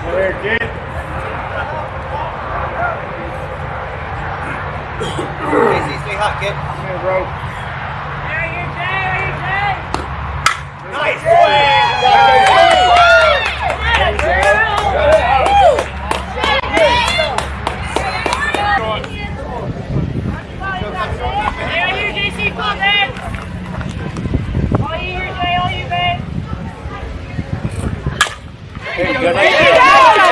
Clear, kid. Kid. Come here, bro. Good night.